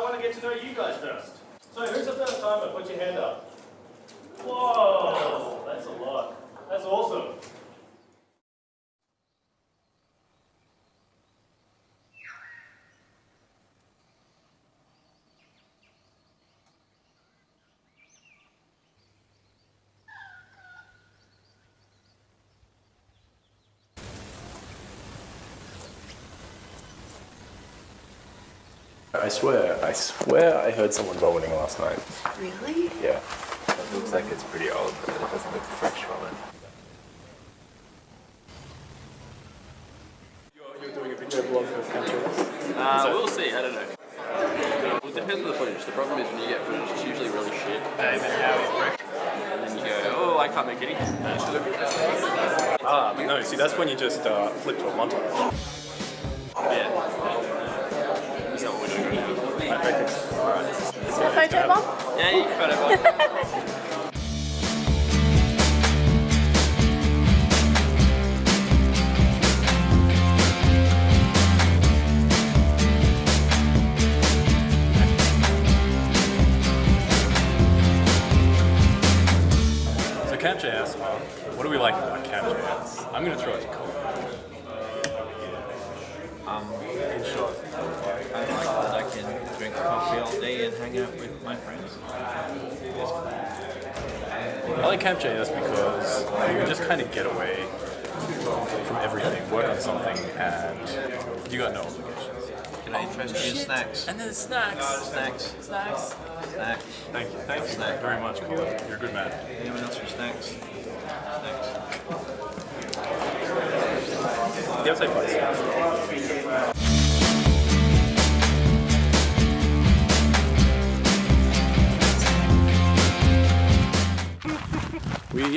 I want to get to know you guys first. So who's the first timer? Put your hand up. Whoa, that's a lot. That's awesome. I swear, I swear I heard someone vomiting last night. Really? Yeah. It looks like it's pretty old, but it doesn't look fresh from it. You're doing a video blog for Camtasia? Uh, we'll see, I don't know. Well, it depends on the footage. The problem is when you get footage, it's usually really shit. And then you go, oh, I can't make anything. That should look good. Ah, but no, see, that's when you just uh, flip to a montage. That's not what we're doing now. Alright. A photo bomb? Yeah, you can. So Camp.js, what do we like about Camp.js? I'm going to throw it to Cole. Um, In short. I like that I can drink coffee all day and hang out with my friends. I like Camp.js because you can just kind of get away from everything, work on something, and you got no obligations. Can I interest you in snacks? And then snacks. Snacks. Snacks. Snacks. Thank you. Thank you Snack. very much, Colin. You're a good man. Anyone else for snacks? Snacks. You have to say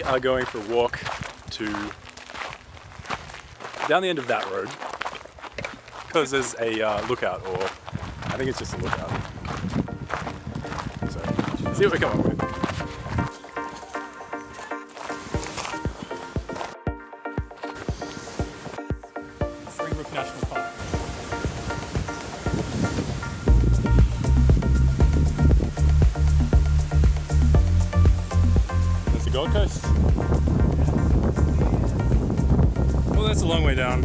We are going for a walk to down the end of that road because there's a uh, lookout, or I think it's just a lookout. So, see what we come up with. Springbrook National Park. That's the Gold Coast. A long way down.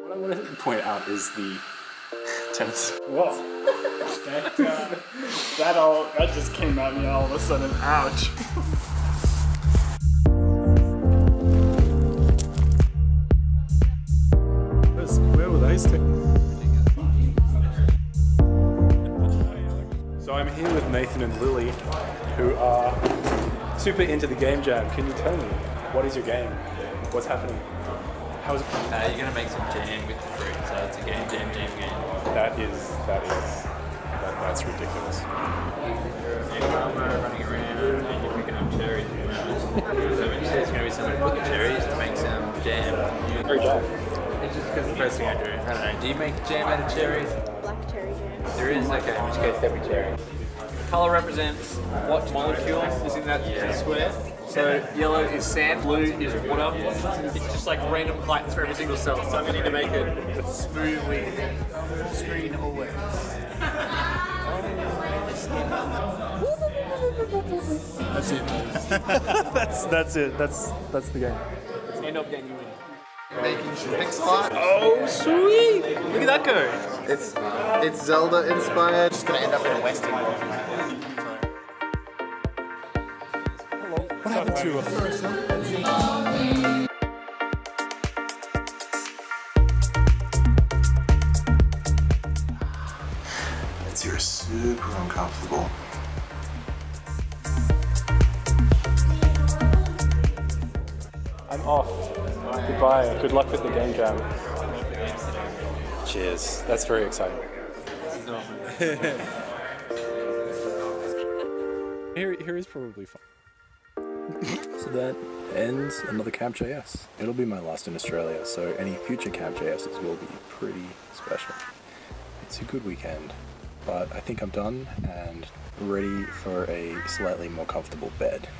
What I want to point out is the tennis. Whoa. That, uh, that all that just came at me all of a sudden. Ouch. So with Nathan and Lily, who are super into the game jam. Can you tell me what is your game? What's happening? How is it? Uh, you're gonna make some jam with the fruit, so it's a game, jam, jam game. That is that is that, that's ridiculous. You're running around and you're picking up cherries. so when you say it's gonna be someone picking cherries to make some jam, you Great job. It's just because the first thing I do. I don't know. Do you make jam out of cherries? Black cherry jam. There is, okay, in which case every cherry. Color represents what molecule is in that square. So yellow is sand, blue is water. It's just like random heights for every single cell. So I'm going to need to make it smoothly screen always. That's it. that's that's it. That's that's the game. End up game you win. Making some pixel art. Oh sweet! Look at that go. It's it's Zelda inspired. Just gonna end up in a western world. What happened to It's you're super uncomfortable. I'm off. Goodbye. Good luck with the game jam. Cheers. That's very exciting. here, here is probably fun. so that ends another Camp.js. It'll be my last in Australia, so any future Camp.jses will be pretty special. It's a good weekend. But I think I'm done and ready for a slightly more comfortable bed.